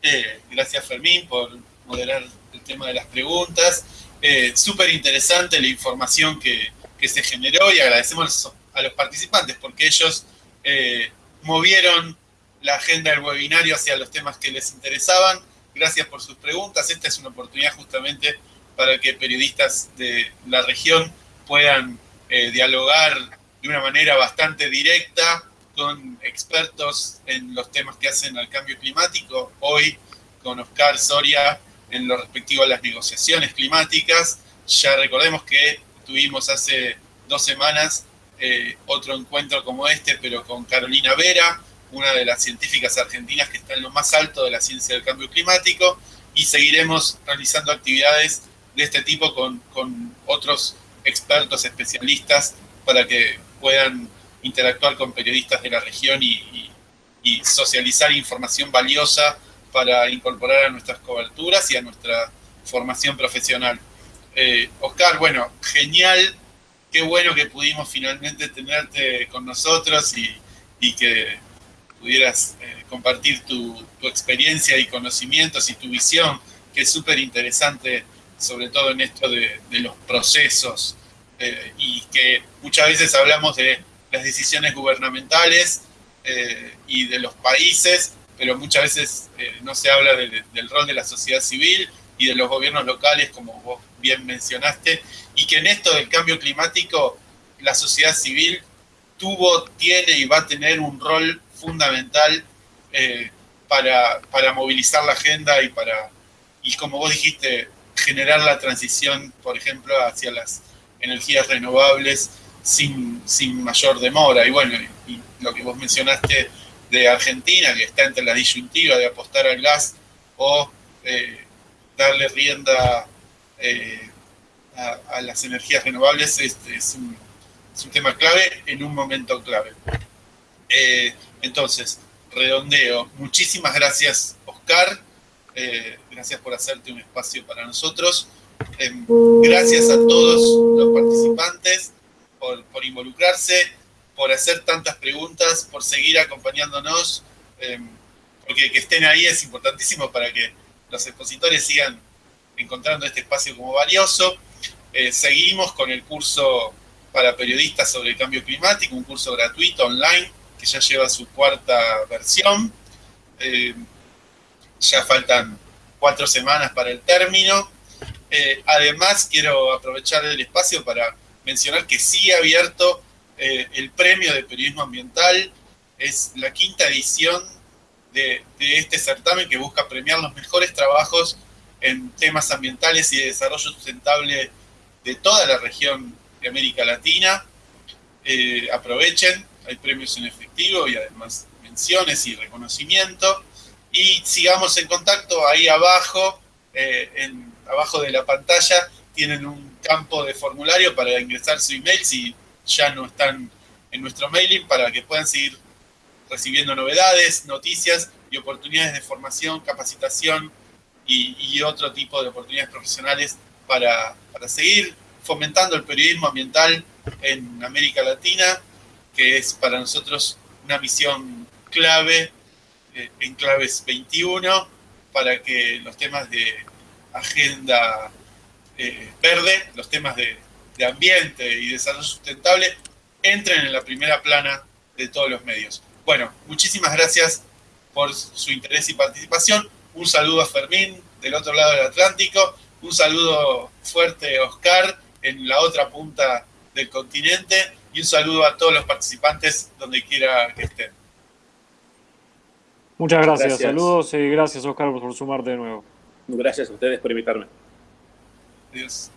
eh, gracias Fermín por moderar el tema de las preguntas. Eh, Súper interesante la información que, que, se generó y agradecemos a los participantes porque ellos eh, movieron la agenda del webinario hacia los temas que les interesaban. Gracias por sus preguntas. Esta es una oportunidad justamente para que periodistas de la región puedan eh, dialogar de una manera bastante directa con expertos en los temas que hacen al cambio climático. Hoy con Oscar Soria en lo respectivo a las negociaciones climáticas. Ya recordemos que tuvimos hace dos semanas eh, otro encuentro como este, pero con Carolina Vera, una de las científicas argentinas que está en lo más alto de la ciencia del cambio climático, y seguiremos realizando actividades de este tipo con, con otros expertos, especialistas, para que puedan interactuar con periodistas de la región y, y socializar información valiosa para incorporar a nuestras coberturas y a nuestra formación profesional. Eh, Oscar, bueno, genial, qué bueno que pudimos finalmente tenerte con nosotros y, que pudieras eh, compartir tu, experiencia y conocimientos y tu visión, que es súper interesante, sobre todo en esto de, los procesos, eh, y que muchas veces hablamos de las decisiones gubernamentales y de los países, pero muchas veces no se habla del rol de la sociedad civil y de los gobiernos locales, como vos bien mencionaste, y que en esto del cambio climático la sociedad civil tuvo, tiene y va a tener un rol fundamental eh, para, para, movilizar la agenda y para, y como vos dijiste, generar la transición, por ejemplo, hacia las energías renovables sin, sin mayor demora. Y bueno, y lo que vos mencionaste de Argentina, que está entre la disyuntiva de apostar al gas o eh, darle rienda eh, a, las energías renovables es, es, un, tema clave en un momento clave. Eh, entonces, redondeo. Muchísimas gracias, Oscar. Gracias por hacerte un espacio para nosotros. Em, gracias a todos los participantes por, por, involucrarse, por hacer tantas preguntas, por seguir acompañándonos, em, porque que estén ahí es importantísimo para que los expositores sigan encontrando este espacio como valioso. Eh, seguimos con el curso para periodistas sobre el cambio climático, un curso gratuito online que ya lleva su cuarta versión. Eh, ya faltan cuatro semanas para el término. Eh, además, quiero aprovechar el espacio para mencionar que sí ha abierto el premio de periodismo ambiental. Es la quinta edición de, este certamen que busca premiar los mejores trabajos en temas ambientales y de desarrollo sustentable de toda la región de América Latina. Eh, aprovechen, hay premios en efectivo y además menciones y reconocimiento. Y sigamos en contacto ahí abajo, eh, abajo de la pantalla, tienen un campo de formulario para ingresar su email si ya no están en nuestro mailing para que puedan seguir recibiendo novedades, noticias y oportunidades de formación, capacitación y, otro tipo de oportunidades profesionales para, seguir fomentando el periodismo ambiental en América Latina, que es para nosotros una misión clave eh, en Claves 21 para que los temas de agenda eh, verde, los temas de, de ambiente y desarrollo sustentable entren en la primera plana de todos los medios. Bueno, muchísimas gracias por su interés y participación. Un saludo a Fermín del otro lado del Atlántico. Un saludo fuerte a Oscar en la otra punta del continente. Y un saludo a todos los participantes donde quiera que estén. Muchas gracias. Saludos y gracias Oscar por sumarte de nuevo. Gracias a ustedes por invitarme. Adiós.